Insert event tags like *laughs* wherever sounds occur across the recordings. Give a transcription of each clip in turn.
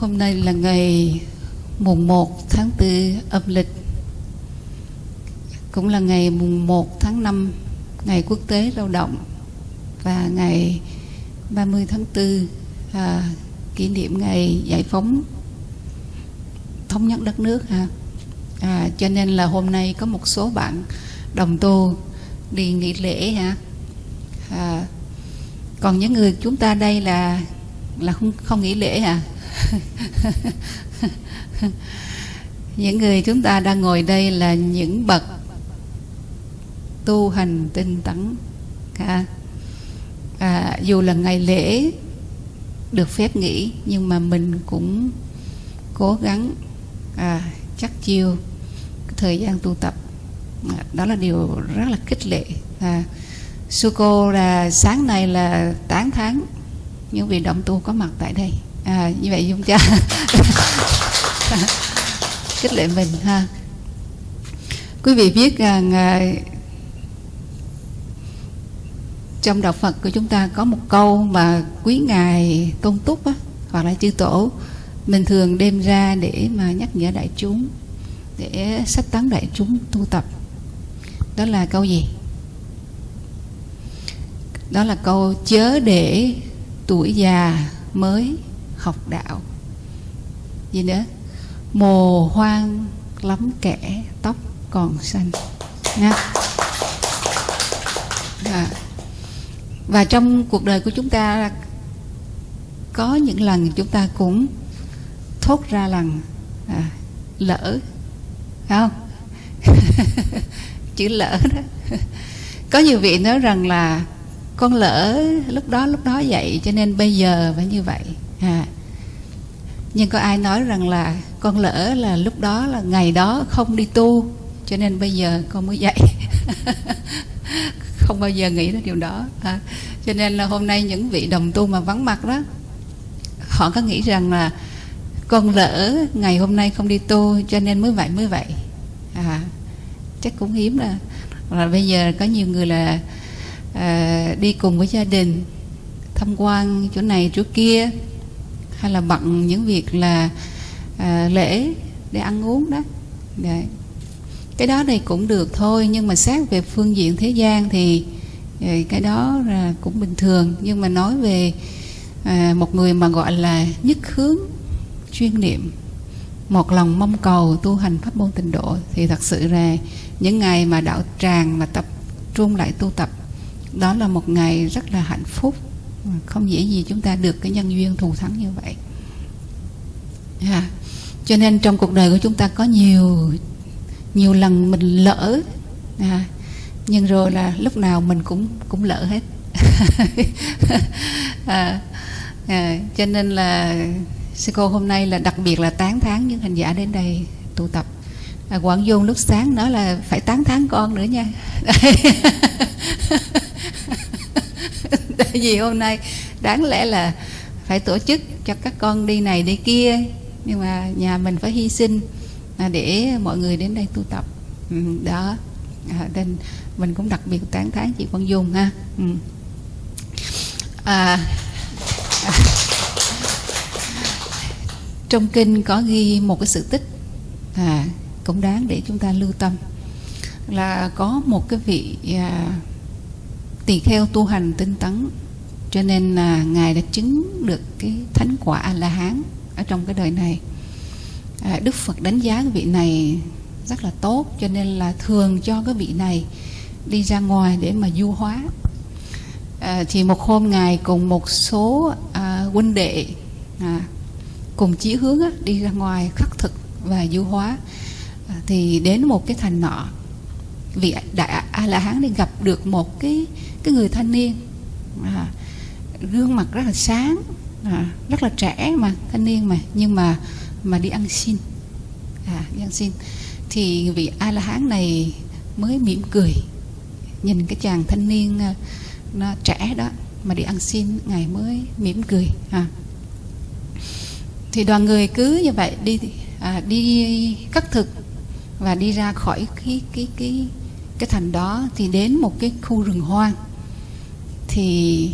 hôm nay là ngày mùng 1 tháng 4 âm lịch. Cũng là ngày mùng 1 tháng 5 Ngày quốc tế lao động. Và ngày 30 tháng 4 à, Kỷ niệm ngày giải phóng thống nhất đất nước ha. À, Cho nên là hôm nay có một số bạn đồng tu đi nghỉ lễ ha. À, Còn những người chúng ta đây là là không không nghỉ lễ à? *laughs* Những người chúng ta đang ngồi đây là những bậc tu hành tinh tấn à, à, dù là ngày lễ được phép nghỉ nhưng mà mình cũng cố gắng à, chắc chiêu thời gian tu tập. À, đó là điều rất là khích lệ à, sư cô là sáng nay là 8 tháng những vị động tu có mặt tại đây. À, như vậy chúng ta kích lệ mình ha. Quý vị biết rằng à, trong đạo Phật của chúng ta có một câu mà quý ngài tôn túc á, hoặc là chư tổ mình thường đem ra để mà nhắc nhở đại chúng để sách tán đại chúng tu tập. Đó là câu gì? Đó là câu chớ để tuổi già mới học đạo. Gì nữa? Mồ hoang lắm kẻ tóc còn xanh. Nha. À. và trong cuộc đời của chúng ta có những lần chúng ta cũng thốt ra lần à, lỡ phải không? *laughs* Chữ lỡ đó. Có nhiều vị nói rằng là con lỡ lúc đó lúc đó vậy, cho nên bây giờ phải như vậy à. nhưng có ai nói rằng là con lỡ là lúc đó là ngày đó không đi tu, cho nên bây giờ con mới dậy *laughs* không bao giờ nghĩ đến điều đó à. cho nên là hôm nay những vị đồng tu mà vắng mặt đó, họ có nghĩ rằng là con lỡ ngày hôm nay không đi tu, cho nên mới vậy mới vậy à chắc cũng hiếm là là bây giờ có nhiều người là à, đi cùng với gia đình tham quan chỗ này chỗ kia hay là bận những việc là à, lễ để ăn uống đó Đấy. cái đó này cũng được thôi nhưng mà xét về phương diện thế gian thì ờ, cái đó là cũng bình thường nhưng mà nói về à, một người mà gọi là nhất hướng chuyên niệm một lòng mong cầu tu hành pháp môn tịnh độ thì thật sự là những ngày mà đạo tràng mà tập trung lại tu tập đó là một ngày rất là hạnh phúc. Không dễ gì chúng ta được cái nhân duyên thù thắng như vậy. À, cho nên trong cuộc đời của chúng ta có nhiều nhiều lần mình lỡ. À, nhưng rồi là lúc nào mình cũng cũng lỡ hết. *laughs* À, à, cho nên là sư cô hôm nay là đặc biệt là tán tháng những hành giả đến đây tụ tập. À, Quảng Dung lúc sáng nói là phải tán tháng con nữa nha. *laughs* *laughs* tại vì hôm nay đáng lẽ là phải tổ chức cho các con đi này đi kia. Nhưng mà nhà mình phải hy sinh để mọi người đến đây tu tập. Ừ, đó. À, nên mình cũng đặc biệt tán thán chị Quang Dung ha. Ừ. à, à, *laughs* trong kinh có ghi một cái sự tích à, cũng đáng để chúng ta lưu tâm. Là có một cái vị à, tỳ kheo tu hành tinh tấn. Cho nên là ngài đã chứng được cái thánh quả a la hán ở trong cái đời này. À, đức phật đánh giá cái vị này rất là tốt cho nên là thường cho cái vị này đi ra ngoài để mà du hóa. À, thì một hôm ngài cùng một số à, huynh đệ à, cùng chí hướng á, đi ra ngoài khắc thực và du hóa. À, thì đến một cái thành nọ vị đại a la hán đi gặp được một cái cái người thanh niên. À, gương mặt rất là sáng à, rất là trẻ mà thanh niên mà nhưng mà mà đi ăn xin. À, đi ăn xin. Thì vị a la hán này mới mỉm cười nhìn cái chàng thanh niên à, nó trẻ đó mà đi ăn xin ngày mới mỉm cười à. thì đoàn người cứ như vậy đi à, đi cắt thực và đi ra khỏi cái cái cái cái thành đó thì đến một cái khu rừng hoang. Thì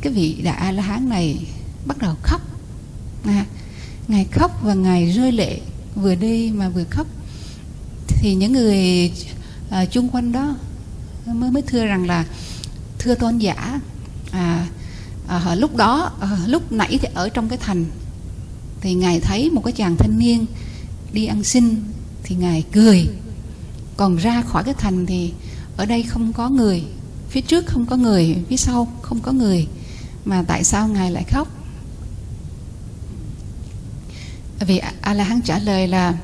cái vị đại a la hán này bắt đầu khóc. À, ngài khóc và ngài rơi lệ vừa đi mà vừa khóc. Thì những người à, chung quanh đó mới mới thưa rằng là thưa tôn giả à, à, lúc đó à, lúc nãy thì ở trong cái thành thì ngài thấy một cái chàng thanh niên đi ăn xin thì ngài cười còn ra khỏi cái thành thì ở đây không có người phía trước không có người phía sau không có người. Mà tại sao ngài lại khóc? Vì a la hán trả lời là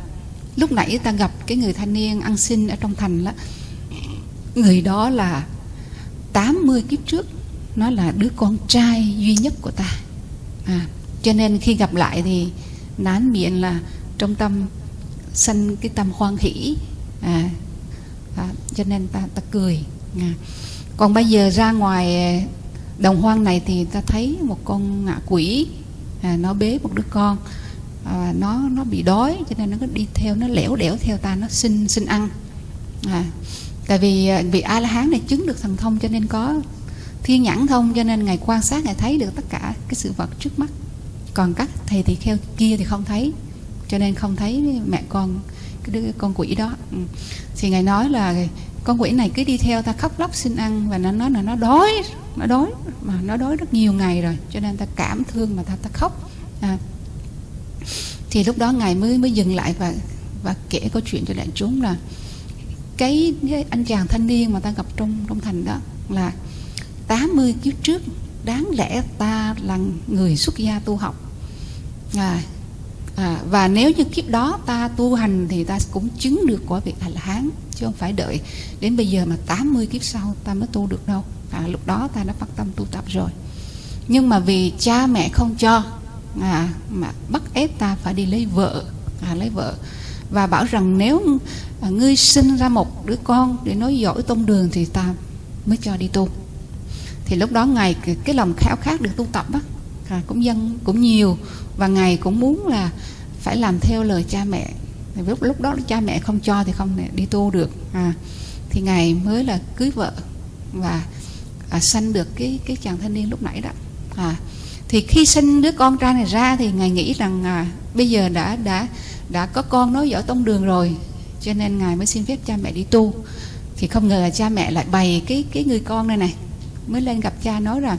lúc nãy ta gặp cái người thanh niên ăn xin ở trong thành đó người đó là 80 kiếp trước nó là đứa con trai duy nhất của ta. À, cho nên khi gặp lại thì nán miệng là trong tâm sanh cái tâm hoan hỷ à, à, cho nên ta ta cười. À. còn bây giờ ra ngoài à, đồng hoang này thì ta thấy một con ngạ quỷ. À, nó bế một đứa con. À, nó nó bị đói cho nên nó cứ đi theo nó lẻo đẻo theo ta nó xin xin ăn. À, tại vì à, vì vị a la hán này chứng được thần thông cho nên có thiên nhãn thông cho nên ngài quan sát ngài thấy được tất cả cái sự vật trước mắt. Còn các thầy thì kheo kia thì không thấy cho nên không thấy mẹ con cái đứa con quỷ đó. Ừ. Thì ngài nói là con quỷ này cứ đi theo ta khóc lóc xin ăn và nó nói là nó đói nó đói mà nó đói rất nhiều ngày rồi cho nên ta cảm thương mà ta ta khóc. À. thì lúc đó ngài mới mới dừng lại và và kể câu chuyện cho đại chúng là cái, cái anh chàng thanh niên mà ta gặp trong trong thành đó là 80 kiếp trước đáng lẽ ta là người xuất gia tu học. À, à, và nếu như kiếp đó ta tu hành thì ta cũng chứng được quả vị a la hán chứ không phải đợi đến bây giờ mà 80 kiếp sau ta mới tu được đâu. À, lúc đó ta đã phát tâm tu tập rồi. Nhưng mà vì cha mẹ không cho à, mà bắt ép ta phải đi lấy vợ à, lấy vợ. Và bảo rằng nếu à, ngươi sinh ra một đứa con để nói giỏi tông đường thì ta mới cho đi tu. Thì lúc đó ngài cái, cái lòng khao khát được tu tập á à, cũng dân cũng nhiều và ngài cũng muốn là phải làm theo lời cha mẹ. Lúc lúc đó cha mẹ không cho thì không đi tu được. À, thì ngài mới là cưới vợ và à, sanh được cái cái chàng thanh niên lúc nãy đó. À, thì khi sinh đứa con trai này ra thì ngài nghĩ rằng à, bây giờ đã đã đã có con nói dở tông đường rồi cho nên ngài mới xin phép cha mẹ đi tu. Thì không ngờ là cha mẹ lại bày cái cái người con này này mới lên gặp cha nói rằng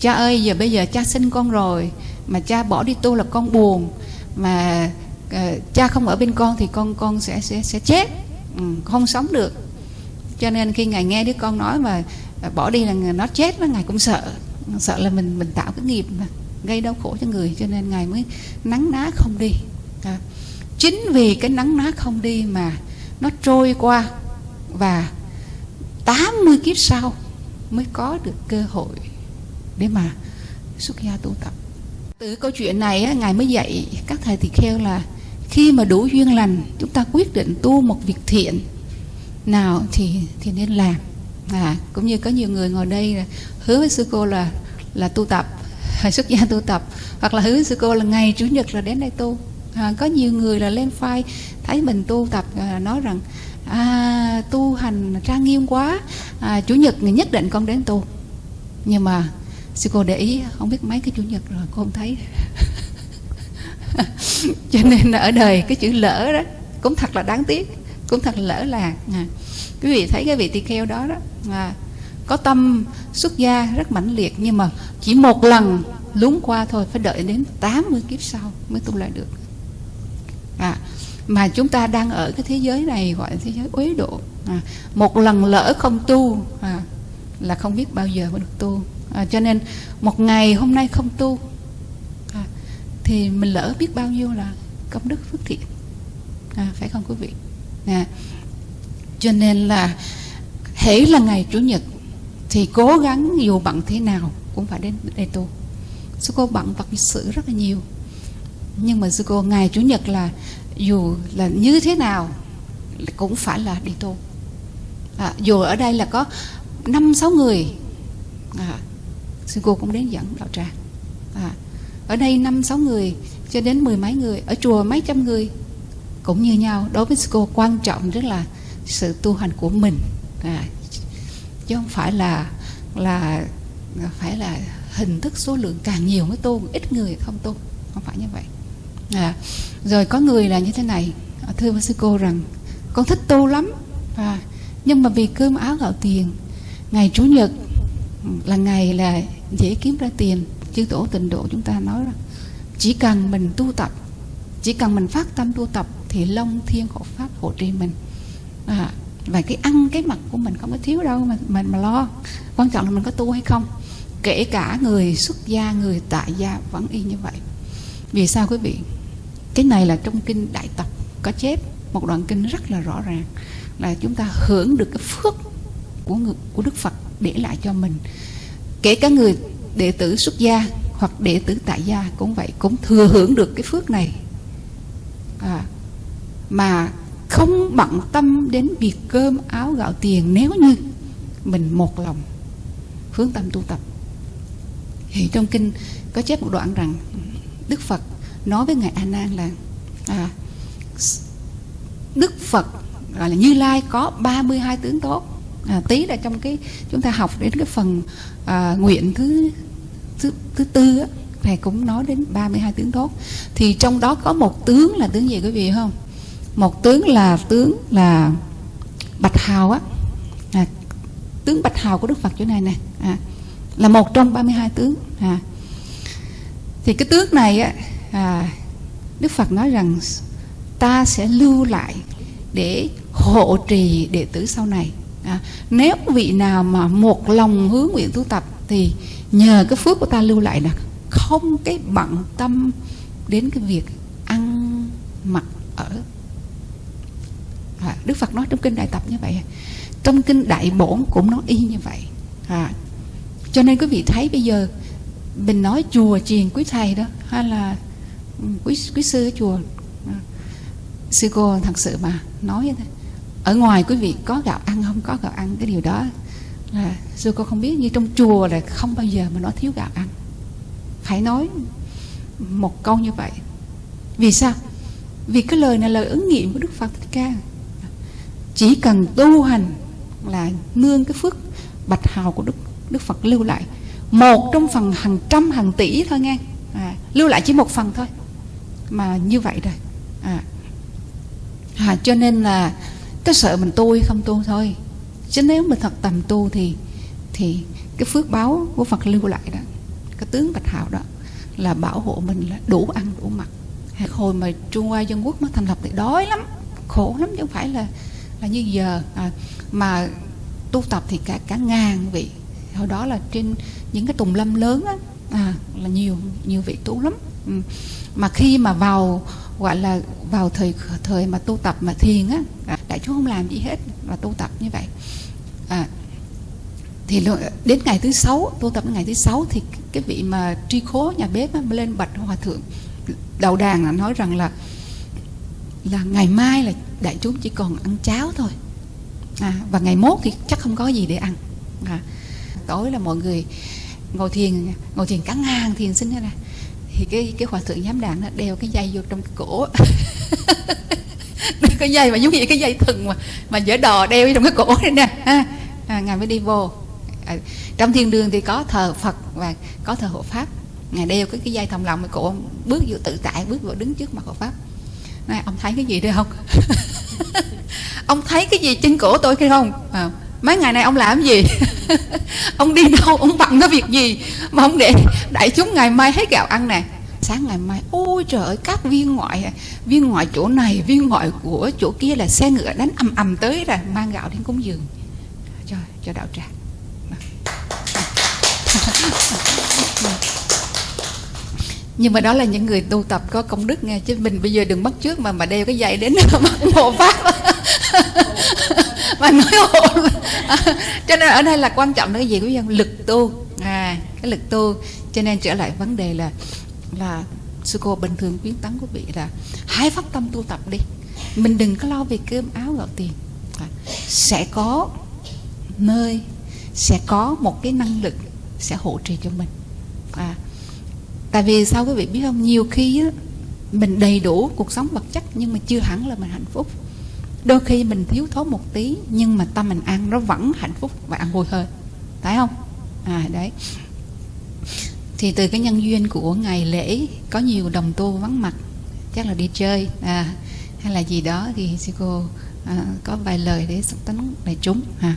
cha ơi giờ bây giờ cha sinh con rồi mà cha bỏ đi tu là con buồn. Mà uh, cha không ở bên con thì con con sẽ sẽ sẽ chết. Ừ, không sống được. Cho nên khi ngài nghe đứa con nói mà ờ, bỏ đi là nó chết nó ngài cũng sợ. Sợ là mình mình tạo cái nghiệp mà gây đau khổ cho người cho nên ngài mới nắng ná không đi. À, chính vì cái nắng ná không đi mà nó trôi qua và 80 kiếp sau mới có được cơ hội để mà xuất gia tu tập từ câu chuyện này ngài mới dạy các thầy tỳ kheo là khi mà đủ duyên lành chúng ta quyết định tu một việc thiện nào thì thì nên làm. À cũng như có nhiều người ngồi đây là hứa với sư cô là là tu tập *laughs* xuất gia tu tập hoặc là hứa với sư cô là ngày chủ nhật là đến đây tu. À, có nhiều người là lên file thấy mình tu tập à, nói rằng à, tu hành trang nghiêm quá à, chủ nhật nhất định con đến tu. Nhưng mà sư cô để ý không biết mấy cái chủ nhật rồi cô không thấy. *laughs* Cho nên ở đời cái chữ lỡ đó cũng thật là đáng tiếc cũng thật là lỡ lạc à. quý vị thấy cái vị tỳ kheo đó đó à, có tâm xuất gia rất mãnh liệt nhưng mà chỉ một lần lún qua thôi phải đợi đến 80 kiếp sau mới tu lại được. À, mà chúng ta đang ở cái thế giới này gọi là thế giới uế độ. À, một lần lỡ không tu à, là không biết bao giờ mới được tu à, cho nên một ngày hôm nay không tu à, thì mình lỡ biết bao nhiêu là công đức phước thiện. À, phải không quý vị? À, cho nên là hễ là ngày chủ nhật thì cố gắng dù bận thế nào cũng phải đến đây tu. Sư cô bận vật sự rất là nhiều. Nhưng mà sư cô ngày chủ nhật là dù là như thế nào cũng phải là đi tu. À, dù ở đây là có năm sáu người à, sư cô cũng đến dẫn đạo tràng. À, ở đây năm sáu người cho đến mười mấy người ở chùa mấy trăm người cũng như nhau. Đối với sư cô quan trọng rất là sự tu hành của mình. À, chứ không phải là là phải là hình thức số lượng càng nhiều mới tu ít người không tu. Không phải như vậy. À, rồi có người là như thế này. Thưa sư cô rằng con thích tu lắm. À, nhưng mà vì cơm áo gạo tiền ngày chủ nhật là ngày là dễ kiếm ra tiền chư tổ tịnh độ chúng ta nói rằng chỉ cần mình tu tập chỉ cần mình phát tâm tu tập thì long thiên hộ pháp hộ trì mình. À, và cái ăn cái mặt của mình không có thiếu đâu mà mình mà lo. Quan trọng là mình có tu hay không. Kể cả người xuất gia người tại gia vẫn y như vậy. Vì sao quý vị? Cái này là trong kinh đại tập có chép một đoạn kinh rất là rõ ràng là chúng ta hưởng được cái phước của người, của Đức Phật để lại cho mình kể cả người đệ tử xuất gia hoặc đệ tử tại gia cũng vậy cũng thừa hưởng được cái phước này. À, mà không bận tâm đến việc cơm áo gạo tiền nếu như mình một lòng hướng tâm tu tập. Thì trong kinh có chép một đoạn rằng Đức Phật nói với ngài A Nan là à, Đức Phật gọi là Như Lai có 32 tướng tốt à, tí là trong cái chúng ta học đến cái phần à, nguyện thứ thứ, thứ tư á, thầy cũng nói đến 32 tướng tốt. Thì trong đó có một tướng là tướng gì quý vị không? Một tướng là tướng là bạch hào á. À, tướng bạch hào của đức phật chỗ này nè. À, là một trong 32 tướng. À. thì cái tướng này á à, đức phật nói rằng ta sẽ lưu lại để hộ trì đệ tử sau này à, nếu vị nào mà một lòng hướng nguyện tu tập thì nhờ cái phước của ta lưu lại là không cái bận tâm đến cái việc ăn mặc ở. À, Đức Phật nói trong kinh Đại Tập như vậy. Trong kinh Đại Bổn cũng nói y như vậy. À, cho nên quý vị thấy bây giờ mình nói chùa truyền quý thầy đó hay là ừ, quý quý sư ở chùa à, sư cô thật sự mà nói như thế ở ngoài quý vị có gạo ăn không? Có gạo ăn cái điều đó. Là sư cô không biết như trong chùa là không bao giờ mà nó thiếu gạo ăn. Phải nói một câu như vậy. Vì sao? Vì cái lời này là lời ứng nghiệm của đức phật thích ca. Chỉ cần tu hành là nương cái phước bạch hào của đức đức phật lưu lại. Một trong phần hàng trăm hàng tỷ thôi nghe. À, lưu lại chỉ một phần thôi. Mà như vậy rồi. À, à, cho nên là cái sợ mình tu hay không tu thôi. Chứ nếu mình thật tầm tu thì thì cái phước báo của Phật lưu lại đó cái tướng bạch hạo đó là bảo hộ mình là đủ ăn đủ mặc. Hồi mà Trung Hoa Dân Quốc nó thành lập thì đói lắm khổ lắm chứ không phải là là như giờ. À, mà tu tập thì cả cả ngàn vị. Hồi đó là trên những cái tùng lâm lớn á à, là nhiều nhiều vị tu lắm. Ừ. mà khi mà vào gọi là vào thời thời mà tu tập mà thiền á à, đại chúng không làm gì hết mà tu tập như vậy. À, thì đến ngày thứ sáu tu tập đến ngày thứ sáu thì cái vị mà tri khố nhà bếp á, lên bạch hòa thượng. Đầu đàn là nói rằng là là ngày mai là đại chúng chỉ còn ăn cháo thôi. À, và ngày mốt thì chắc không có gì để ăn. À, tối là mọi người ngồi thiền ngồi thiền cả ngàn thiền sinh ra thì cái cái hòa thượng giám đàn nó đeo cái dây vô trong cái cổ. *laughs* Cái dây mà giống như cái dây thừng mà mà dở đò đeo vô trong cái cổ này nè. À, à, ngài mới đi vô. À, trong thiên đường thì có thờ phật và có thờ hộ pháp. Ngài đeo cái cái dây thòng lòng cái cổ bước vô tự tại bước vô đứng trước mặt hộ pháp. Này ông thấy cái gì đây không? *laughs* Ông thấy cái gì trên cổ tôi kia không? À, mấy ngày nay ông làm gì? *laughs* Ông đi đâu? Ông bận cái việc gì? Mà ông để đại chúng ngày mai hết gạo ăn nè. Sáng ngày mai, ôi trời ơi, các viên ngoại viên ngoại chỗ này, viên ngoại của chỗ kia là xe ngựa đánh ầm ầm tới là mang gạo đến cúng dường. Cho cho đạo tràng. *laughs* Nhưng mà đó là những người tu tập có công đức nghe, chứ mình bây giờ đừng bắt trước mà mà đeo cái giày đến *laughs* mà hộ pháp mà nói hộ *laughs* cho nên ở đây là quan trọng là cái gì quý vị? Lực tu. À cái lực tu. Cho nên trở lại vấn đề là là sư cô bình thường khuyến tấn quý vị là hãy phát tâm tu tập đi. Mình đừng có lo về cơm áo gạo tiền. À, sẽ có nơi sẽ có một cái năng lực sẽ hỗ trợ cho mình. À, tại vì sao quý vị biết không? Nhiều khi á, mình đầy đủ cuộc sống vật chất nhưng mà chưa hẳn là mình hạnh phúc đôi khi mình thiếu thốn một tí nhưng mà tâm mình ăn nó vẫn hạnh phúc và ăn vui hơn. Phải không? À đấy. Thì từ cái nhân duyên của ngày lễ có nhiều đồng tu vắng mặt chắc là đi chơi à, hay là gì đó thì sư cô à, có vài lời để sắp tấn đại chúng à.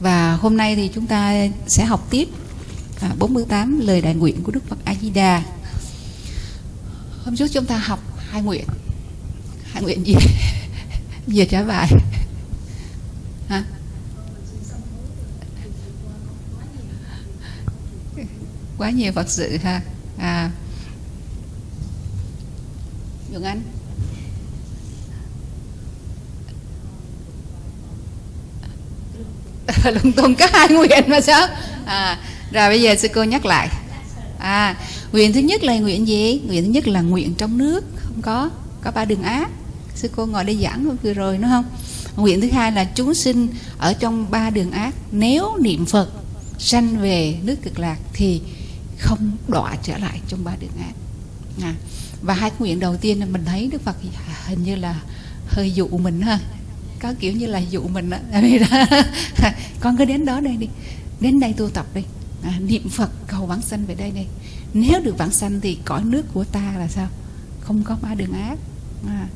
và hôm nay thì chúng ta sẽ học tiếp à, 48 lời đại nguyện của Đức Phật A Di Đà hôm trước chúng ta học hai nguyện. Hai nguyện gì? Về trả bài hả? Quá nhiều Phật sự ha. À. Dường Anh *laughs* lung tung có hai nguyện mà sao? À, rồi bây giờ sư cô nhắc lại. À nguyện thứ nhất là nguyện gì? Nguyện thứ nhất là nguyện trong nước. Không có. Có ba đường ác sư cô ngồi đây giảng vừa rồi đúng không? Nguyện thứ hai là chúng sinh ở trong ba đường ác nếu niệm phật sanh về nước cực lạc thì không đọa trở lại trong ba đường ác. À, và hai nguyện đầu tiên là mình thấy đức phật hình như là hơi dụ mình ha. Có kiểu như là dụ mình đó. *laughs* con cứ đến đó đây đi. Đến đây tu tập đi. À, niệm phật cầu vãng sanh về đây đây. Nếu được vãng sanh thì cõi nước của ta là sao? Không có ba đường ác. À,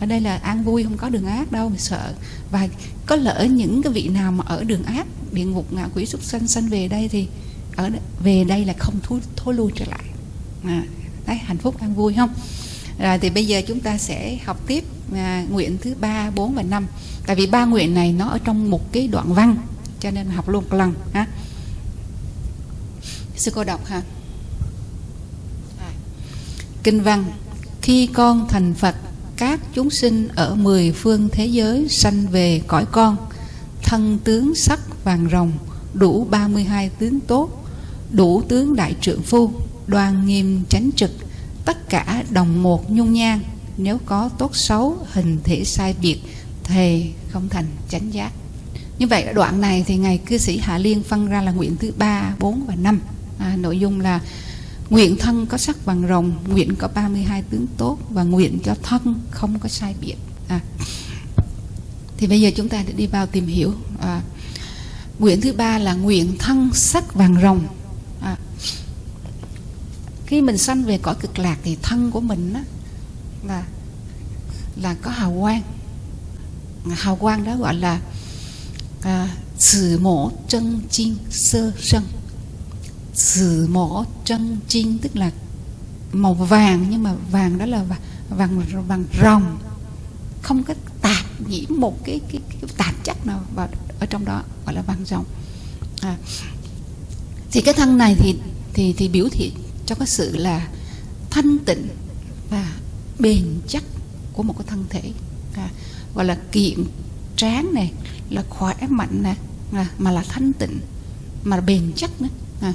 ở đây là an vui không có đường ác đâu mình sợ. Và có lỡ những cái vị nào mà ở đường ác địa ngục ngạ quỷ súc sanh sanh về đây thì ở về đây là không thối, thối lui trở lại. À, đấy hạnh phúc an vui không? Rồi thì bây giờ chúng ta sẽ học tiếp à, nguyện thứ ba bốn và năm. Tại vì ba nguyện này nó ở trong một cái đoạn văn cho nên học luôn một lần ha? Sư cô đọc ha. Kinh văn khi con thành phật các chúng sinh ở mười phương thế giới sanh về cõi con thân tướng sắc vàng rồng đủ 32 tướng tốt đủ tướng đại trượng phu đoan nghiêm chánh trực tất cả đồng một nhung nhan nếu có tốt xấu hình thể sai biệt thì không thành chánh giác. Như vậy đoạn này thì ngài cư sĩ hạ liên phân ra là nguyện thứ ba bốn và năm. À, nội dung là nguyện thân có sắc bằng rồng nguyện có 32 tướng tốt và nguyện cho thân không có sai biệt. À. thì bây giờ chúng ta để đi vào tìm hiểu à, nguyện thứ ba là nguyện thân sắc vàng rồng. À, khi mình sanh về cõi cực lạc thì thân của mình á, là là có hào quang. Hào quang đó gọi là à, sử mổ chân chinh sơ sân sử mỏ chân chinh tức là màu vàng nhưng mà vàng đó là vàng vàng, vàng rồng. Không có tạp nhiễm một cái, cái, cái tạp chất nào vào ở trong đó gọi là vàng rồng. À, thì cái thân này thì thì thì biểu thị cho cái sự là thanh tịnh và bền chắc của một cái thân thể. À, gọi là kiện tráng này là khỏe mạnh này à, mà là thanh tịnh mà bền chắc nữa à,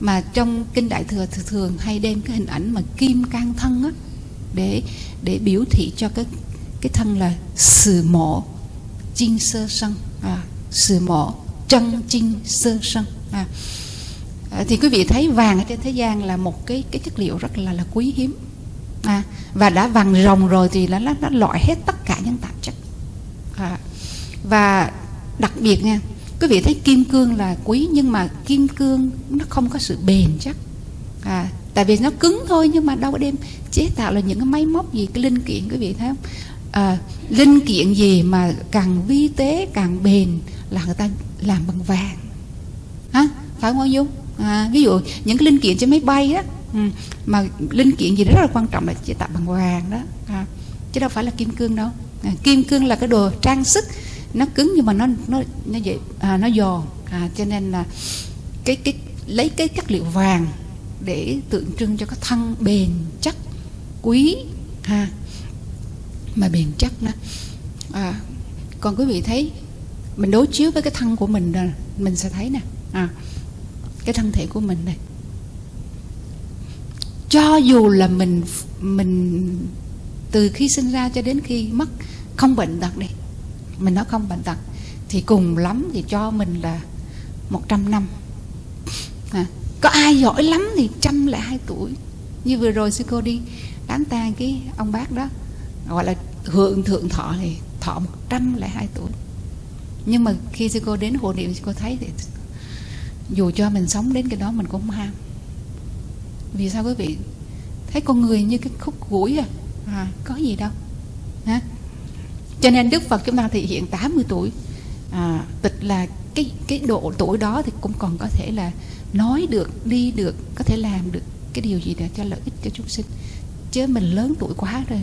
mà trong kinh đại thừa thường, hay đem cái hình ảnh mà kim can thân á để để biểu thị cho cái cái thân là sử mộ chinh sơ sân. À, sử mộ chân chinh sơ sân. À, à, thì quý vị thấy vàng ở trên thế gian là một cái cái chất liệu rất là là quý hiếm. À, và đã vàng rồng rồi thì nó nó loại hết tất cả những tạp chất. À, và đặc biệt nha quý vị thấy kim cương là quý nhưng mà kim cương nó không có sự bền chắc. À, tại vì nó cứng thôi nhưng mà đâu có đem chế tạo là những cái máy móc gì cái linh kiện quý vị thấy không? À, linh kiện gì mà càng vi tế càng bền là người ta làm bằng vàng. Hả? Phải không dung? À, ví dụ những cái linh kiện trên máy bay á ừ, mà linh kiện gì đó rất là quan trọng là chế tạo bằng vàng đó. À, chứ đâu phải là kim cương đâu. À, kim cương là cái đồ trang sức nó cứng nhưng mà nó nó nó vậy à, nó giòn. À, cho nên là cái cái lấy cái chất liệu vàng để tượng trưng cho cái thân bền chắc quý ha mà bền chắc đó. À, còn quý vị thấy mình đối chiếu với cái thân của mình rồi mình sẽ thấy nè. À, cái thân thể của mình này. Cho dù là mình mình từ khi sinh ra cho đến khi mất không bệnh tật đi mình nói không bệnh tật thì cùng lắm thì cho mình là 100 năm. À, có ai giỏi lắm thì trăm lẻ hai tuổi. Như vừa rồi sư cô đi đám tang cái ông bác đó gọi là hưởng thượng thọ thì thọ một trăm lẻ hai tuổi. Nhưng mà khi sư cô đến hộ niệm sư cô thấy thì dù cho mình sống đến cái đó mình cũng ham. Vì sao quý vị? Thấy con người như cái khúc gũi à. À, có gì đâu. Ha cho nên đức phật chúng ta thì hiện 80 tuổi. À, tịch là cái cái độ tuổi đó thì cũng còn có thể là nói được đi được có thể làm được cái điều gì để cho lợi ích cho chúng sinh. Chứ mình lớn tuổi quá rồi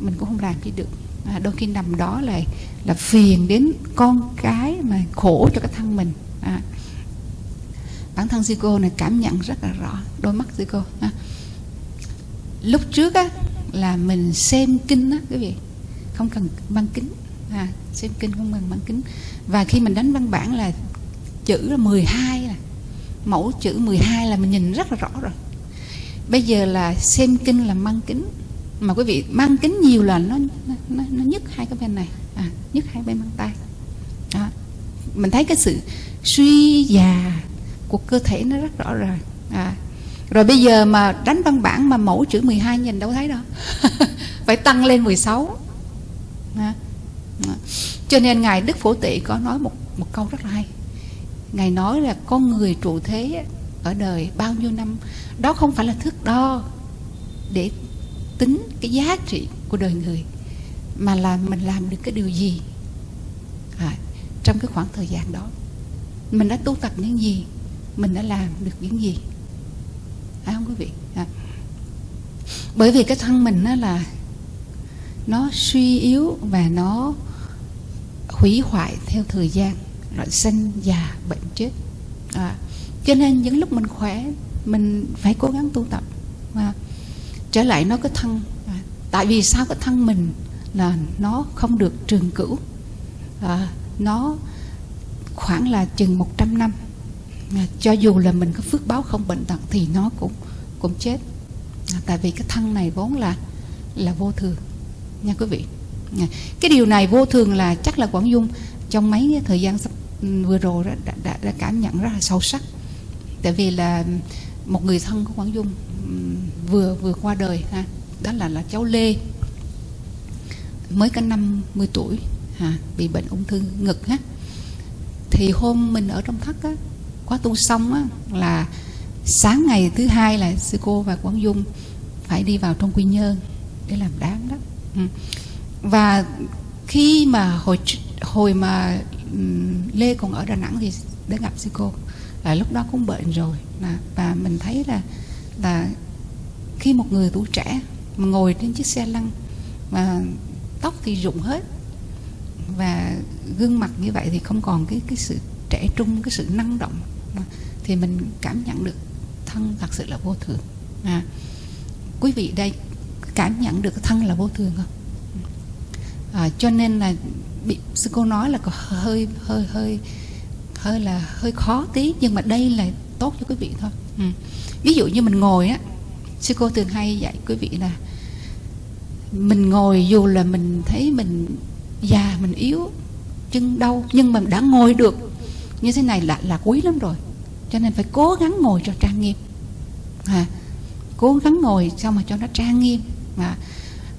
mình cũng không làm gì được. À, đôi khi nằm đó là là phiền đến con cái mà khổ cho cái thân mình. À, bản thân sư cô này cảm nhận rất là rõ đôi mắt sư cô à. lúc trước á là mình xem kinh á quý vị không cần băng kính. À, xem kinh không cần băng kính. Và khi mình đánh văn bản là chữ là 12 là mẫu chữ 12 là mình nhìn rất là rõ rồi. Bây giờ là xem kinh là mang kính. Mà quý vị mang kính nhiều là nó nó, nó, nhức hai cái bên này. À, nhức hai bên mang tay. À, mình thấy cái sự suy già của cơ thể nó rất rõ rồi. À. rồi bây giờ mà đánh văn bản mà mẫu chữ 12 nhìn đâu thấy đâu. *laughs* Phải tăng lên 16 cho nên ngài đức phổ tị có nói một một câu rất là hay. Ngài nói là con người trụ thế ở đời bao nhiêu năm đó không phải là thước đo để tính cái giá trị của đời người mà là mình làm được cái điều gì. À, trong cái khoảng thời gian đó mình đã tu tập những gì mình đã làm được những gì. Phải không quý vị? À. bởi vì cái thân mình nó là nó suy yếu và nó hủy hoại theo thời gian loại sinh già bệnh chết. À, cho nên những lúc mình khỏe mình phải cố gắng tu tập. À, trở lại nó cái thân. À, tại vì sao cái thân mình là nó không được trường cửu. À, nó khoảng là chừng 100 năm. À, cho dù là mình có phước báo không bệnh tật thì nó cũng cũng chết. À, tại vì cái thân này vốn là là vô thường nha quý vị. Cái điều này vô thường là chắc là quảng dung trong mấy thời gian sắp ừ, vừa rồi đã, đã, đã cảm nhận rất là sâu sắc. Tại vì là một người thân của quảng dung ừ, vừa vừa qua đời ha đó là là cháu lê. Mới có 50 tuổi ha, bị bệnh ung thư ngực ha thì hôm mình ở trong thất á khóa tu xong á là sáng ngày thứ hai là sư cô và quảng dung phải đi vào trong quy nhơn để làm đám đó và khi mà hồi hồi mà lê còn ở đà nẵng thì đã gặp sư cô. Là lúc đó cũng bệnh rồi. Và mình thấy là là khi một người tuổi trẻ mà ngồi trên chiếc xe lăn mà tóc thì rụng hết và gương mặt như vậy thì không còn cái cái sự trẻ trung cái sự năng động à, thì mình cảm nhận được thân thật sự là vô thường. À, quý vị đây cảm nhận được thân là vô thường không? À, cho nên là bị sư cô nói là có hơi hơi hơi hơi là hơi khó tí nhưng mà đây là tốt cho quý vị thôi. Ừ. ví dụ như mình ngồi á sư cô thường hay dạy quý vị là mình ngồi dù là mình thấy mình già mình yếu chân đau nhưng mà đã ngồi được như thế này là là quý lắm rồi. Cho nên phải cố gắng ngồi cho trang nghiêm. À, cố gắng ngồi sao mà cho nó trang nghiêm à,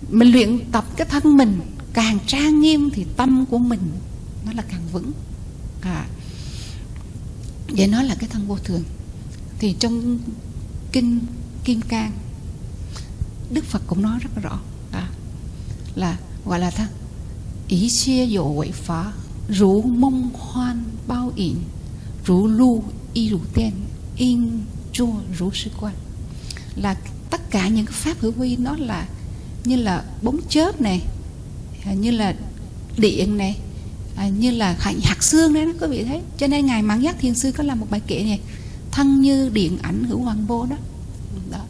mình luyện tập cái thân mình càng trang nghiêm thì tâm của mình nó là càng vững. À, vậy nó là cái thân vô thường. Thì trong kinh kim cang đức phật cũng nói rất rõ à, là gọi là thân ý chia dỗ quậy phá rú mông hoan bao ỉn rú lu y rú tên in chua rú sư quan. Là tất cả những cái pháp hữu vi nó là như là bóng chớp này à, như là điện này à, như là hạnh hạt xương đấy quý vị thấy. Cho nên ngài mãn giác thiền sư có làm một bài kệ này thân như điện ảnh hữu hoàng vô đó. đó.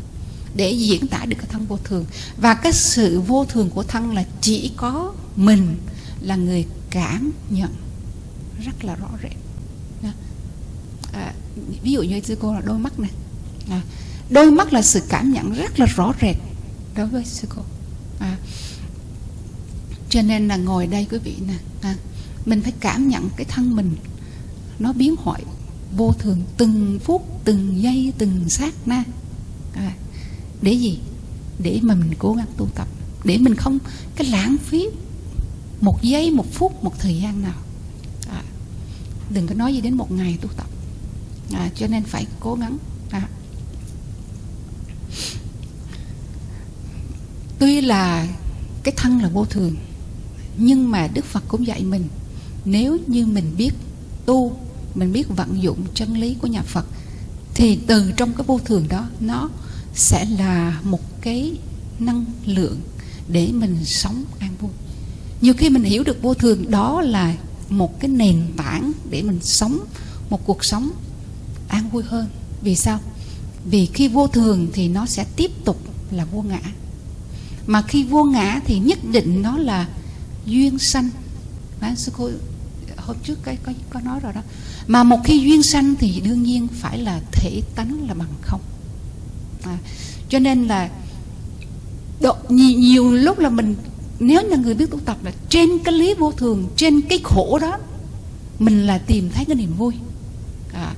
Để diễn tả được cái thân vô thường. Và cái sự vô thường của thân là chỉ có mình là người cảm nhận rất là rõ rệt. À, ví dụ như sư cô là đôi mắt này. À, đôi mắt là sự cảm nhận rất là rõ rệt đối với sư cô. À, cho nên là ngồi đây quý vị nè à, mình phải cảm nhận cái thân mình. Nó biến hoại vô thường từng phút từng giây từng sát na. À, để gì? Để mà mình cố gắng tu tập. Để mình không cái lãng phí một giây một phút một thời gian nào. À, đừng có nói gì đến một ngày tu tập. À, cho nên phải cố gắng. À. tuy là cái thân là vô thường, nhưng mà đức phật cũng dạy mình, nếu như mình biết tu, mình biết vận dụng chân lý của nhà phật, thì từ trong cái vô thường đó, nó sẽ là một cái năng lượng để mình sống an vui. Nhiều khi mình hiểu được vô thường, đó là một cái nền tảng để mình sống một cuộc sống an vui hơn. Vì sao? Vì khi vô thường thì nó sẽ tiếp tục là vô ngã mà khi vô ngã thì nhất định nó là duyên sanh. Bán sư cô hôm trước cái có có nói rồi đó. Mà một khi duyên sanh thì đương nhiên phải là thể tánh là bằng không. À, cho nên là độ, nhiều, nhiều lúc là mình nếu là người biết tu tập là trên cái lý vô thường trên cái khổ đó mình là tìm thấy cái niềm vui. À,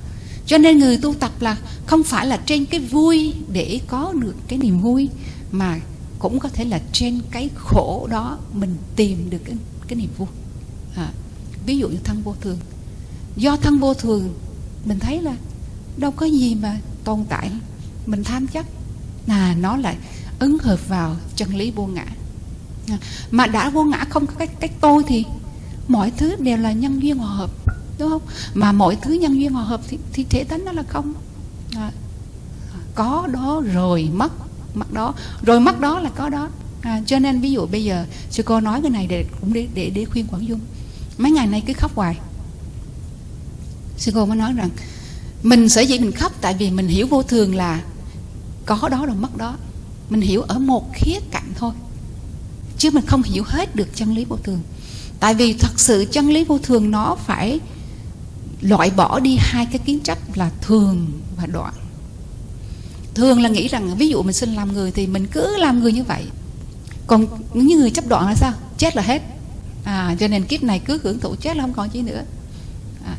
cho nên người tu tập là không phải là trên cái vui để có được cái niềm vui mà cũng có thể là trên cái khổ đó mình tìm được cái, cái niềm vui. À, ví dụ như thân vô thường. Do thân vô thường mình thấy là đâu có gì mà tồn tại mình tham chấp là nó lại ứng hợp vào chân lý vô ngã. À, mà đã vô ngã không có cách cách tôi thì mọi thứ đều là nhân duyên hòa hợp đúng không? Mà mọi thứ nhân duyên hòa hợp thì, thì thể tánh nó là không. À, có đó rồi mất mắt đó. Rồi mắt đó là có đó. À, cho nên ví dụ bây giờ sư cô nói cái này để cũng để để, để khuyên quảng dung. Mấy ngày nay cứ khóc hoài. Sư cô mới nói rằng mình sở dĩ mình khóc tại vì mình hiểu vô thường là có đó rồi mất đó. Mình hiểu ở một khía cạnh thôi. Chứ mình không hiểu hết được chân lý vô thường. Tại vì thật sự chân lý vô thường nó phải loại bỏ đi hai cái kiến chấp là thường và đoạn thường là nghĩ rằng ví dụ mình sinh làm người thì mình cứ làm người như vậy. Còn những người chấp đoạn là sao? Chết là hết. À, cho nên kiếp này cứ hưởng thụ chết là không còn chi nữa. À,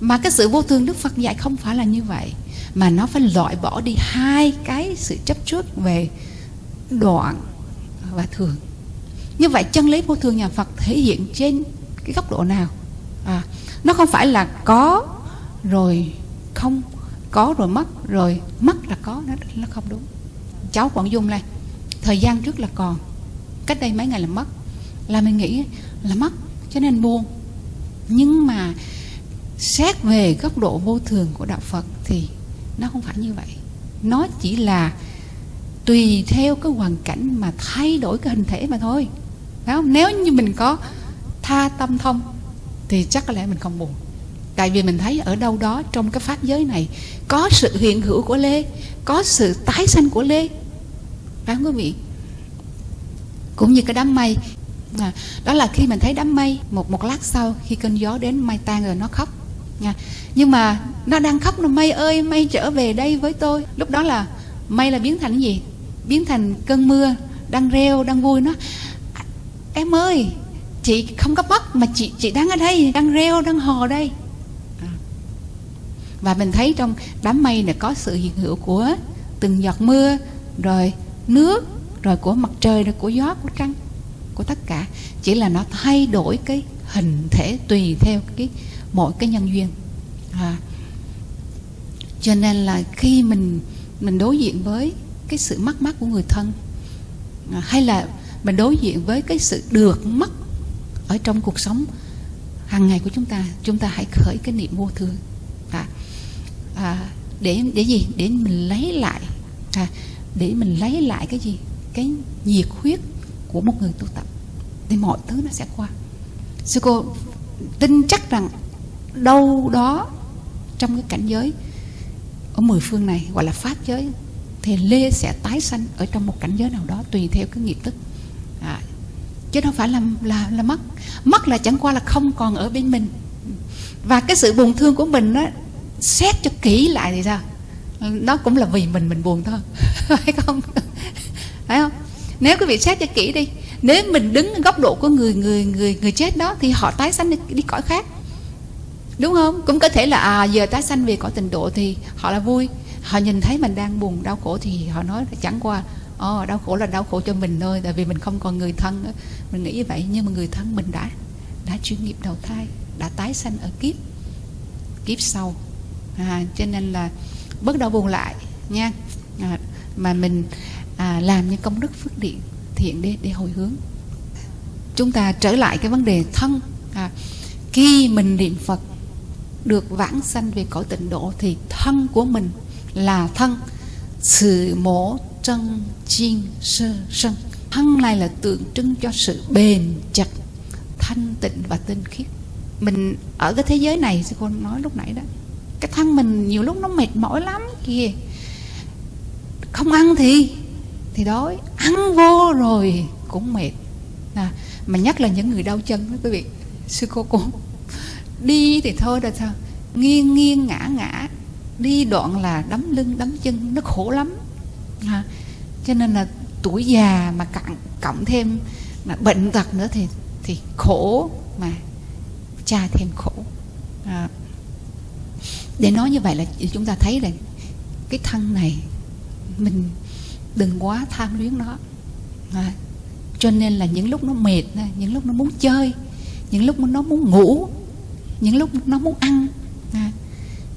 mà cái sự vô thường đức phật dạy không phải là như vậy mà nó phải loại bỏ đi hai cái sự chấp trước về đoạn và thường. Như vậy chân lý vô thường nhà phật thể hiện trên cái góc độ nào? À, nó không phải là có rồi không có rồi mất rồi mất là có, nó nó không đúng. Cháu quảng dung này thời gian trước là còn, cách đây mấy ngày là mất. Là mình nghĩ là mất, cho nên buồn. Nhưng mà xét về góc độ vô thường của đạo phật thì nó không phải như vậy. Nó chỉ là tùy theo cái hoàn cảnh mà thay đổi cái hình thể mà thôi. Phải không? Nếu như mình có tha tâm thông, thì chắc có lẽ mình không buồn tại vì mình thấy ở đâu đó trong cái pháp giới này có sự hiện hữu của lê có sự tái sanh của lê. Phải không quý vị? Cũng như cái đám mây. À, đó là khi mình thấy đám mây một một lát sau khi cơn gió đến mây tan rồi nó khóc. Nha. Nhưng mà nó đang khóc là mây ơi mây trở về đây với tôi. Lúc đó là mây là biến thành cái gì? Biến thành cơn mưa đang reo đang vui nó. Em ơi chị không có mất mà chị chị đang ở đây đang reo đang hò đây và mình thấy trong đám mây này có sự hiện hữu của từng giọt mưa rồi nước rồi của mặt trời rồi của gió của trăng của tất cả. Chỉ là nó thay đổi cái hình thể tùy theo cái mỗi cái nhân duyên. À. cho nên là khi mình mình đối diện với cái sự mất mát của người thân à, hay là mình đối diện với cái sự được mất ở trong cuộc sống hàng ngày của chúng ta chúng ta hãy khởi cái niệm vô thường à, để để gì? Để mình lấy lại. À, để mình lấy lại cái gì? Cái nhiệt huyết của một người tu tập. Thì mọi thứ nó sẽ qua. Sư cô tin chắc rằng đâu đó trong cái cảnh giới ở mười phương này gọi là pháp giới thì lê sẽ tái sanh ở trong một cảnh giới nào đó tùy theo cái nghiệp tức à, chứ đâu phải là là là mất. Mất là chẳng qua là không còn ở bên mình. Và cái sự buồn thương của mình đó xét cho kỹ lại thì sao? Nó cũng là vì mình mình buồn thôi. *laughs* Phải không? Phải không? Nếu quý vị xét cho kỹ đi nếu mình đứng góc độ của người người người người chết đó thì họ tái sanh đi, đi cõi khác. Đúng không? Cũng có thể là à giờ tái sanh về cõi tình độ thì họ là vui. Họ nhìn thấy mình đang buồn đau khổ thì họ nói là chẳng qua Ồ, đau khổ là đau khổ cho mình thôi tại vì mình không còn người thân nữa. mình nghĩ như vậy nhưng mà người thân mình đã đã chuyên nghiệp đầu thai đã tái sanh ở kiếp kiếp sau à, cho nên là bớt đau buồn lại nha. À, mà mình à, làm những công đức phước điện thiện để để hồi hướng. Chúng ta trở lại cái vấn đề thân. À, khi mình niệm phật được vãng sanh về cõi tịnh độ thì thân của mình là thân. Sự mổ chân chiên sơ sân. Thân này là tượng trưng cho sự bền chặt thanh tịnh và tinh khiết. Mình ở cái thế giới này sư cô nói lúc nãy đó cái thân mình nhiều lúc nó mệt mỏi lắm kìa. Không ăn thì thì đói. Ăn vô rồi cũng mệt. À, mà nhất là những người đau chân đó quý vị sư cô cô đi thì thôi là sao? Nghiêng nghiêng ngã ngã. Đi đoạn là đấm lưng đấm chân nó khổ lắm. À, cho nên là tuổi già mà cặn cộng thêm mà bệnh tật nữa thì thì khổ mà cha thêm khổ. À, để nói như vậy là chúng ta thấy là cái thân này mình đừng quá tham luyến nó. À, cho nên là những lúc nó mệt những lúc nó muốn chơi những lúc nó muốn ngủ những lúc nó muốn ăn à,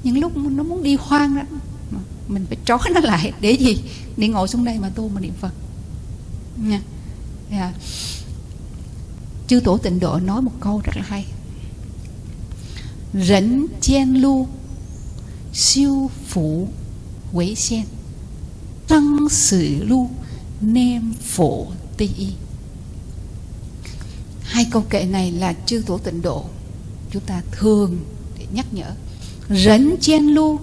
những lúc nó muốn đi hoang đó mình phải trói nó lại để gì? Để ngồi xuống đây mà tu mà niệm phật. Nha. Yeah. chư tổ tịnh độ nói một câu rất là hay. Rỉnh chen lu siêu phụ tăng sử lu hai câu kệ này là chư tổ tịnh độ. Chúng ta thường để nhắc nhở. Rấn chen lu.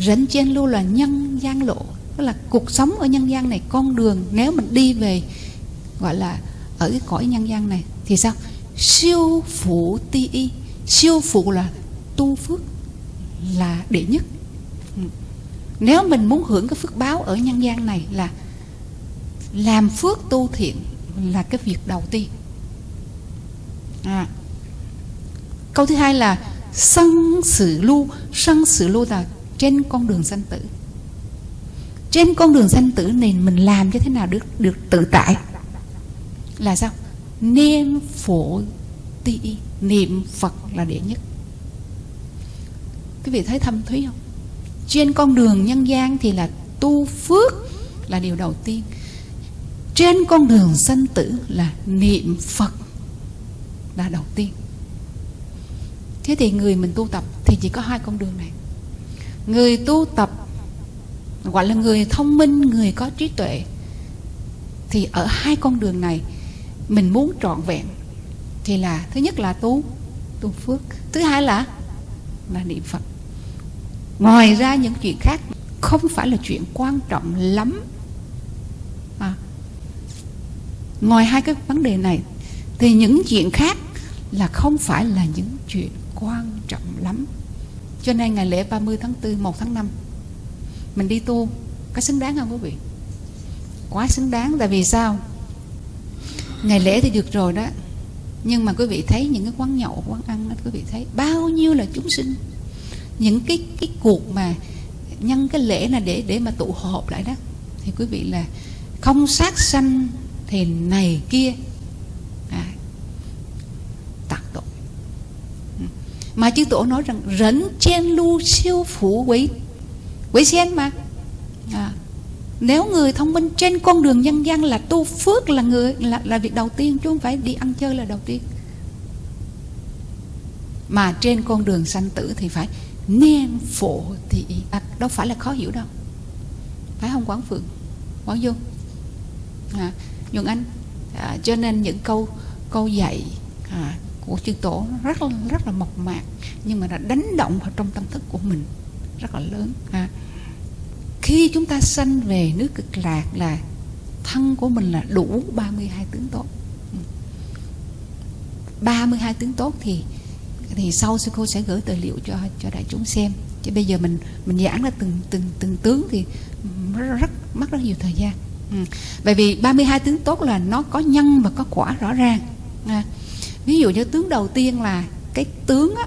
Rấn chen lu là nhân gian lộ, tức là cuộc sống ở nhân gian này, con đường nếu mình đi về, gọi là ở cái cõi nhân gian này, thì sao? Siêu phụ ti y. Siêu phụ là tu phước là đệ nhất. Ừ. Nếu mình muốn hưởng cái phước báo ở nhân gian này là làm phước tu thiện là cái việc đầu tiên. À. câu thứ hai là sân sự lưu sân sự lưu là trên con đường sanh tử. Trên con đường sanh tử này mình làm như thế nào được được tự tại? Là sao? Niệm phổ ti, niệm phật là đệ nhất quý vị thấy thâm thúy không? Trên con đường nhân gian thì là tu phước là điều đầu tiên. Trên con đường sanh tử là niệm phật là đầu tiên. Thế thì người mình tu tập thì chỉ có hai con đường này. Người tu tập gọi là người thông minh, người có trí tuệ, thì ở hai con đường này mình muốn trọn vẹn thì là thứ nhất là tu tu phước. Thứ hai là là niệm phật ngoài ra những chuyện khác không phải là chuyện quan trọng lắm. À. ngoài hai cái vấn đề này, thì những chuyện khác là không phải là những chuyện quan trọng lắm. Cho nên ngày lễ 30 tháng 4 1 tháng 5 mình đi tu có xứng đáng không quý vị? Quá xứng đáng, tại vì sao? Ngày lễ thì được rồi đó. Nhưng mà quý vị thấy những cái quán nhậu, quán ăn đó, quý vị thấy bao nhiêu là chúng sinh những cái cái cuộc mà nhân cái lễ là để để mà tụ họp lại đó thì quý vị là không sát sanh thì này kia à, tạc tội. Mà chư tổ nói rằng rẫn chen lu siêu phủ quỷ quỷ sen mà. À, nếu người thông minh trên con đường nhân gian là tu phước là người là, là việc đầu tiên chứ không phải đi ăn chơi là đầu tiên. Mà trên con đường sanh tử thì phải niên phổ thì à, đâu phải là khó hiểu đâu. Phải không quán phượng? Quán dung. À, nhuận anh à, cho nên những câu câu dạy à, của chư tổ rất là rất là mộc mạc nhưng mà đã đánh động vào trong tâm thức của mình rất là lớn. À, khi chúng ta sanh về nước cực lạc là thân của mình là đủ 32 tướng tốt. Ừ. 32 tướng tốt thì thì sau sư cô sẽ gửi tài liệu cho cho đại chúng xem chứ bây giờ mình mình giảng ra từng từng từng tướng thì rất, rất mất rất nhiều thời gian ừ. bởi vì 32 tướng tốt là nó có nhân và có quả rõ ràng à. ví dụ như tướng đầu tiên là cái tướng á,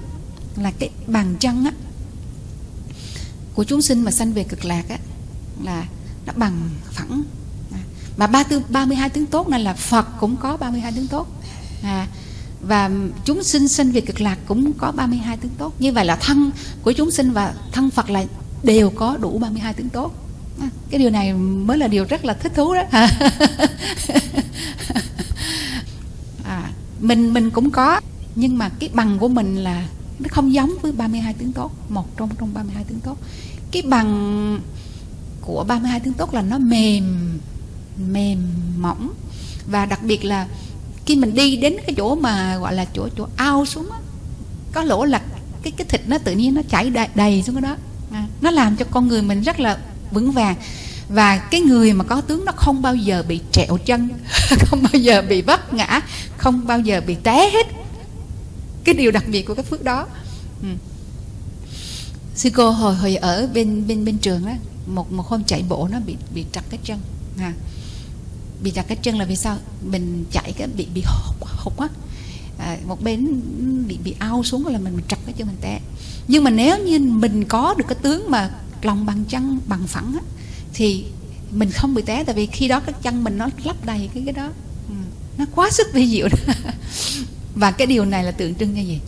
là cái bàn chân á của chúng sinh mà sanh về cực lạc á là nó bằng phẳng à. mà ba tư 32 tướng tốt này là Phật cũng có 32 tướng tốt à, và chúng sinh sinh về cực lạc cũng có 32 tướng tốt. Như vậy là thân của chúng sinh và thân Phật là đều có đủ 32 tướng tốt. À, cái điều này mới là điều rất là thích thú đó. *laughs* À, mình mình cũng có nhưng mà cái bằng của mình là nó không giống với 32 tướng tốt. Một trong trong 32 tướng tốt. Cái bằng của 32 tướng tốt là nó mềm mềm mỏng. Và đặc biệt là khi mình đi đến cái chỗ mà gọi là chỗ chỗ ao xuống á, có lỗ là cái cái thịt nó tự nhiên nó chảy đầy, đầy xuống cái đó. À, nó làm cho con người mình rất là vững vàng. Và cái người mà có tướng nó không bao giờ bị trẹo chân *laughs* không bao giờ bị vấp ngã không bao giờ bị té hết. Cái điều đặc biệt của cái phước đó. Ừ. sư cô hồi hồi ở bên bên bên trường á một một hôm chạy bộ nó bị bị trật cái chân. À, bị trật cái chân là vì sao? Mình chạy cái bị bị hụt quá á. À, một bên bị bị ao xuống là mình, mình trật cái chân mình té. Nhưng mà nếu như mình có được cái tướng mà lòng bằng chân bằng phẳng á, thì mình không bị té. Tại vì khi đó cái chân mình nó lấp đầy cái cái đó. Ừ. nó quá sức vi diệu đó. *laughs* và cái điều này là tượng trưng cho gì?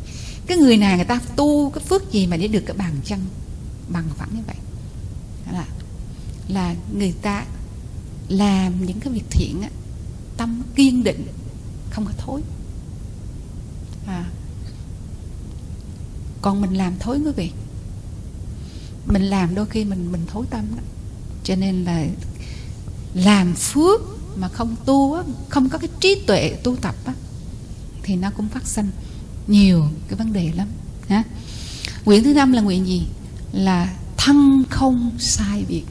Cái người nào người ta tu cái phước gì mà để được cái bàn chân bằng phẳng như vậy? Là là người ta làm những cái việc thiện á, tâm kiên định không có thối. À. còn mình làm thối quý vị. Mình làm đôi khi mình mình thối tâm đó. Cho nên là làm phước mà không tu á, không có cái trí tuệ tu tập á, thì nó cũng phát sinh nhiều cái vấn đề lắm ha nguyện thứ năm là nguyện gì? Là thân không sai biệt.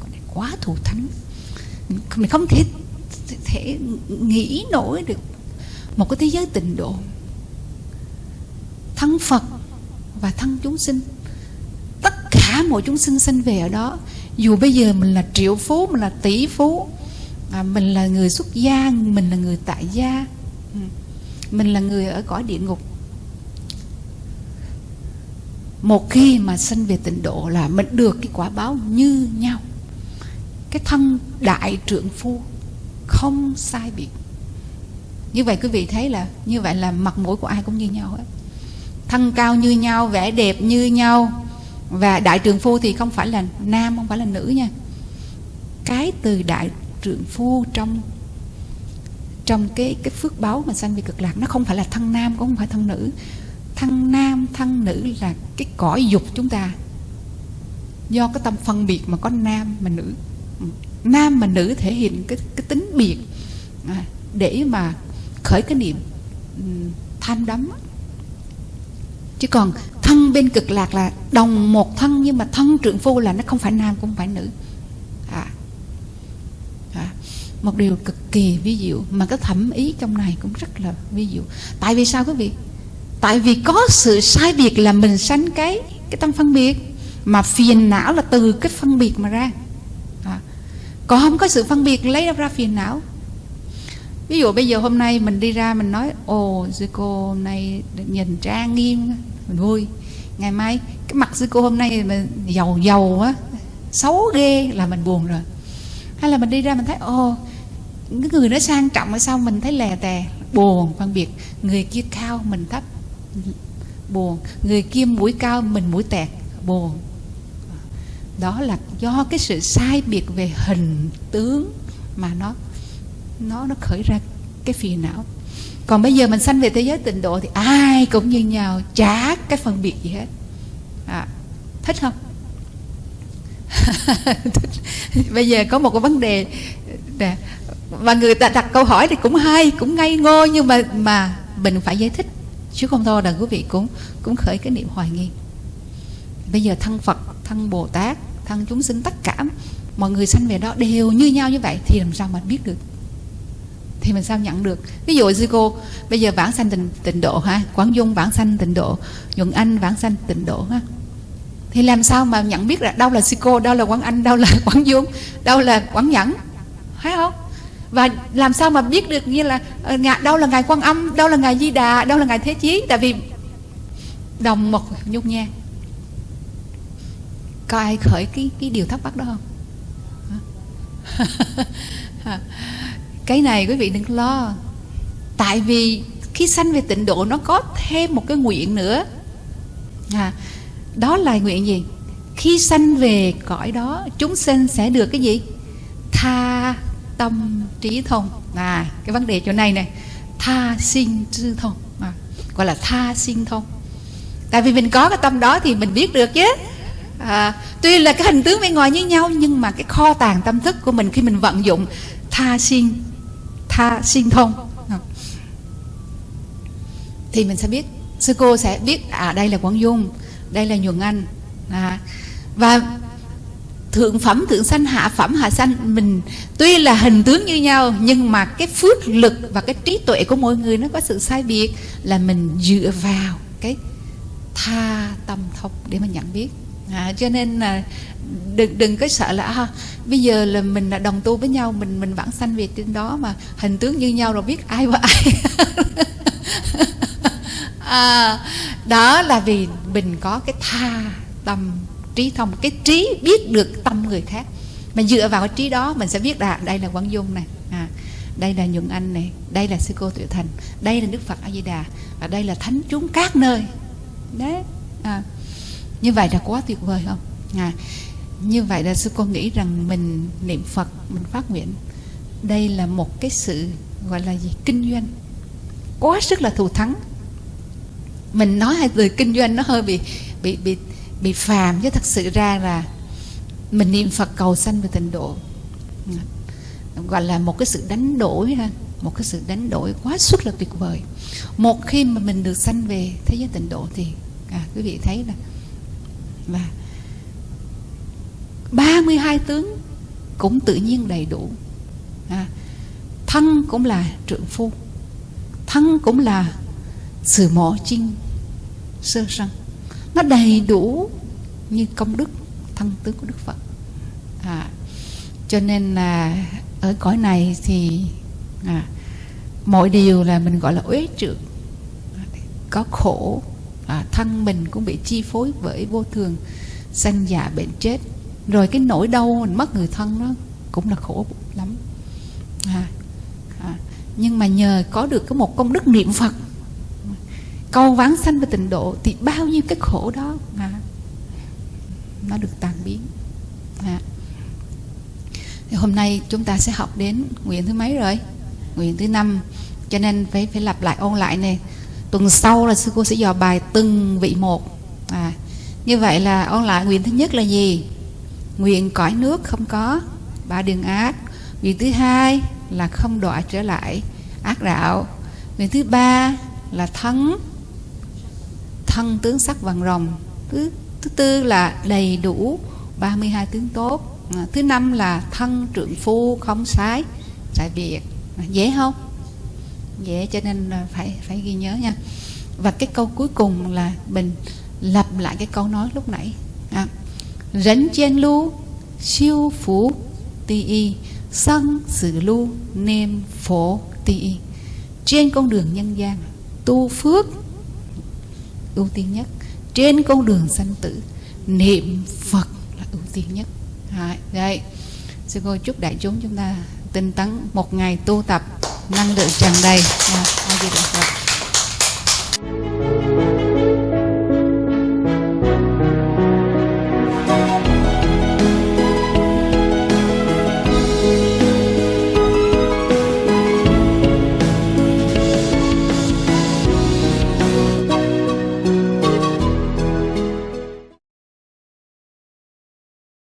Còn này quá thù thắng mình không thể thể nghĩ nổi được một cái thế giới tịnh độ. Thân phật và thân chúng sinh tất cả mọi chúng sinh sinh về ở đó dù bây giờ mình là triệu phú mình là tỷ phú à, mình là người xuất gia mình là người tại gia ừ, mình là người ở cõi địa ngục. Một khi mà sinh về tịnh độ là mình được cái quả báo như nhau cái thân đại trượng phu không sai biệt. Như vậy quý vị thấy là, như vậy là mặt mũi của ai cũng như nhau hết. Thân cao như nhau, vẻ đẹp như nhau và đại trượng phu thì không phải là nam, không phải là nữ nha. Cái từ đại trượng phu trong trong cái cái phước báo mà sanh về cực lạc, nó không phải là thân nam, cũng không phải thân nữ. Thân nam, thân nữ là cái cõi dục chúng ta. Do cái tâm phân biệt mà có nam mà nữ nam mà nữ thể hiện cái cái tính biệt à, để mà khởi cái niệm ừ, tham đắm chứ còn thân bên cực lạc là đồng một thân nhưng mà thân trượng phu là nó không phải nam cũng không phải nữ. À, à, một điều cực kỳ ví dụ mà cái thẩm ý trong này cũng rất là ví dụ tại vì sao quý vị? Tại vì có sự sai biệt là mình sanh cái cái tâm phân biệt mà phiền não là từ cái phân biệt mà ra còn không có sự phân biệt, lấy ra phiền não. Ví dụ bây giờ hôm nay mình đi ra, mình nói, ồ, sư cô hôm nay nhìn trang nghiêm, mình vui. Ngày mai, cái mặt sư cô hôm nay mình giàu giàu á, xấu ghê là mình buồn rồi. Hay là mình đi ra mình thấy, ồ, cái người nó sang trọng ở sau mình thấy lè tè, buồn, phân biệt. Người kia cao mình thấp, buồn. Người kia mũi cao mình mũi tẹt, buồn đó là do cái sự sai biệt về hình tướng mà nó nó nó khởi ra cái phiền não. Còn bây giờ mình sanh về thế giới tịnh độ thì ai cũng như nhau chả cái phân biệt gì hết. À, thích không? *laughs* Bây giờ có một cái vấn đề nè và người ta đặt câu hỏi thì cũng hay cũng ngây ngô nhưng mà mà mình phải giải thích. Chứ không thôi là quý vị cũng cũng khởi cái niệm hoài nghi bây giờ thân phật thân bồ tát thân chúng sinh tất cả mọi người sanh về đó đều như nhau như vậy thì làm sao mà biết được? Thì mình sao nhận được? Ví dụ sư cô bây giờ vãng sanh tịnh, tịnh độ ha quảng dung vãng sanh tịnh độ nhuận anh vãng sanh tịnh độ ha. Thì làm sao mà nhận biết là đâu là sư cô đâu là quảng anh đâu là *laughs* quảng dung đâu là quảng nhẫn? Thấy không? Và làm sao mà biết được như là ờ, ngài đâu là ngài quan âm đâu là ngài di đà đâu là ngài thế chí? Tại vì đồng một nhung nha có ai khởi cái cái điều thắc mắc đó không? *laughs* Cái này quý vị đừng lo. Tại vì khi sanh về tịnh độ nó có thêm một cái nguyện nữa. À, đó là nguyện gì? Khi sanh về cõi đó chúng sinh sẽ được cái gì? Tha tâm trí thông. À cái vấn đề chỗ này này tha sinh trí thông. À, gọi là tha sinh thông. Tại vì mình có cái tâm đó thì mình biết được chứ à, tuy là cái hình tướng bên ngoài như nhau nhưng mà cái kho tàng tâm thức của mình khi mình vận dụng tha sinh tha sinh thông à. thì mình sẽ biết sư cô sẽ biết à đây là quảng dung đây là nhuận anh. À, và thượng phẩm thượng sanh hạ phẩm hạ sanh mình tuy là hình tướng như nhau nhưng mà cái phước lực và cái trí tuệ của mỗi người nó có sự sai biệt là mình dựa vào cái tha tâm thông để mà nhận biết à, cho nên là đừng đừng có sợ là à, bây giờ là mình là đồng tu với nhau mình mình vẫn sanh về trên đó mà hình tướng như nhau rồi biết ai và ai. *laughs* À, đó là vì mình có cái tha tâm trí thông cái trí biết được tâm người khác. Mà dựa vào cái trí đó mình sẽ biết là đây là quang dung này à, đây là nhuận anh này đây là sư cô tuệ thành đây là đức phật a di đà và đây là thánh chúng các nơi. Đấy à, như vậy là quá tuyệt vời không? À, như vậy là sư cô nghĩ rằng mình niệm phật mình phát nguyện đây là một cái sự gọi là gì kinh doanh. Quá sức là thù thắng. Mình nói hai từ kinh doanh nó hơi bị bị bị bị phàm chứ thật sự ra là mình niệm Phật cầu sanh về tịnh độ. Gọi là một cái sự đánh đổi ha một cái sự đánh đổi quá sức là tuyệt vời. Một khi mà mình được sanh về thế giới tịnh độ thì à, quý vị thấy là và 32 tướng cũng tự nhiên đầy đủ. À, thân cũng là trượng phu thân cũng là sự mỏ chinh sơ sân. Nó đầy đủ như công đức thân tướng của đức phật. À, cho nên là ở cõi này thì à, mọi điều là mình gọi là uế trượt có khổ à, thân mình cũng bị chi phối bởi vô thường sanh già bệnh chết. Rồi cái nỗi đau mình mất người thân đó cũng là khổ lắm. À, à, nhưng mà nhờ có được cái một công đức niệm phật cầu vãng sanh về tịnh độ thì bao nhiêu cái khổ đó à, nó được tan biến. À. thì hôm nay chúng ta sẽ học đến nguyện thứ mấy rồi? Nguyện thứ năm. Cho nên phải phải lặp lại ôn lại này tuần sau là sư cô sẽ dò bài từng vị một. À, như vậy là ôn lại nguyện thứ nhất là gì? Nguyện cõi nước không có ba đường ác. Nguyện thứ hai là không đọa trở lại ác đạo. Nguyện thứ ba là thắng thân tướng sắc vàng rồng. Thứ thứ tư là đầy đủ 32 tướng tốt. À, thứ năm là thân trượng phu không sái tại việc à, dễ không? Dễ cho nên phải phải ghi nhớ nha. Và cái câu cuối cùng là mình lặp lại cái câu nói lúc nãy. À, rấn chen lu siêu phú ti y sân sự lu nêm phổ ti y. Trên con đường nhân gian tu phước ưu tiên nhất. Trên con đường sanh tử niệm phật là ưu tiên nhất. Đấy, đây sư cô chúc đại chúng chúng ta tinh tấn một ngày tu tập năng lượng tràn đầy Yeah.